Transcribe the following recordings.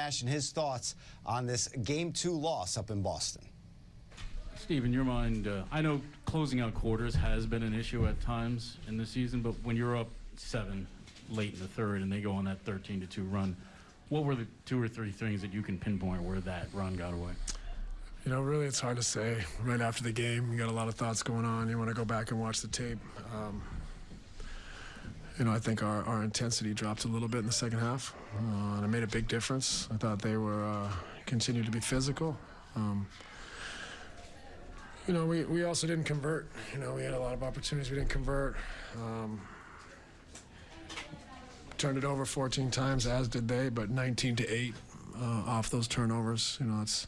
Ash and his thoughts on this game two loss up in Boston. Steve, in your mind, uh, I know closing out quarters has been an issue at times in the season, but when you're up seven late in the third and they go on that 13 to 2 run, what were the two or three things that you can pinpoint where that run got away? You know, really, it's hard to say. Right after the game, you got a lot of thoughts going on. You want to go back and watch the tape. Um, you know, I think our, our intensity dropped a little bit in the second half, uh, and it made a big difference. I thought they were uh, continued to be physical. Um, you know, we, we also didn't convert. You know, we had a lot of opportunities we didn't convert. Um, turned it over 14 times, as did they, but 19 to 8 uh, off those turnovers. You know, that's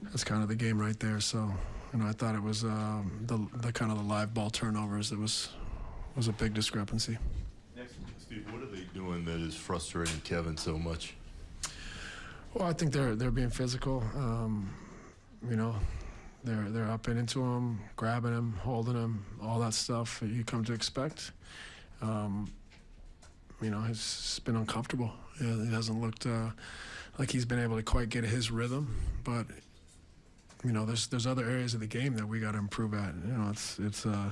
that's kind of the game right there. So, you know, I thought it was um, the the kind of the live ball turnovers that was was a big discrepancy. Next, Steve, what are they doing that is frustrating Kevin so much? Well, I think they're they're being physical. Um, you know, they're they're up and into him, grabbing him, holding him, all that stuff that you come to expect. Um, you know, he's been uncomfortable. He hasn't looked uh, like he's been able to quite get his rhythm. But you know, there's there's other areas of the game that we got to improve at. You know, it's it's. Uh,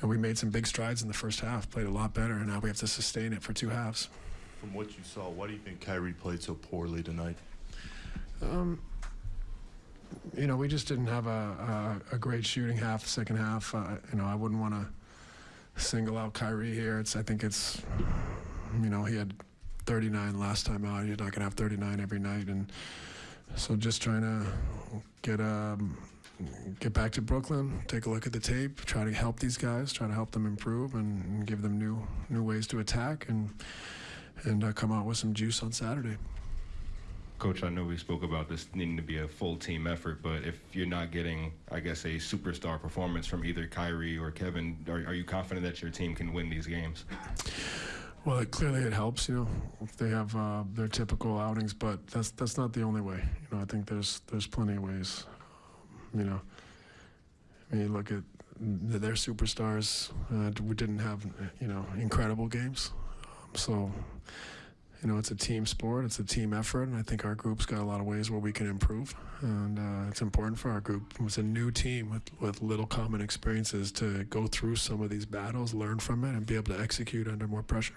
and we made some big strides in the first half, played a lot better, and now we have to sustain it for two halves. From what you saw, why do you think Kyrie played so poorly tonight? Um, you know, we just didn't have a, a, a great shooting half, second half. Uh, you know, I wouldn't want to single out Kyrie here. It's I think it's, you know, he had 39 last time out. You're not going to have 39 every night, and so just trying to get um, get back to Brooklyn, take a look at the tape, try to help these guys, try to help them improve, and, and give them new new ways to attack, and and uh, come out with some juice on Saturday. Coach, I know we spoke about this needing to be a full team effort, but if you're not getting, I guess, a superstar performance from either Kyrie or Kevin, are, are you confident that your team can win these games? Well, it, clearly it helps, you know, if they have uh, their typical outings, but that's that's not the only way. You know, I think there's there's plenty of ways. You know, I mean, look at their superstars. Uh, we didn't have, you know, incredible games, um, so you know, it's a team sport, it's a team effort, and I think our group's got a lot of ways where we can improve, and uh, it's important for our group. It's a new team with, with little common experiences to go through some of these battles, learn from it, and be able to execute under more pressure.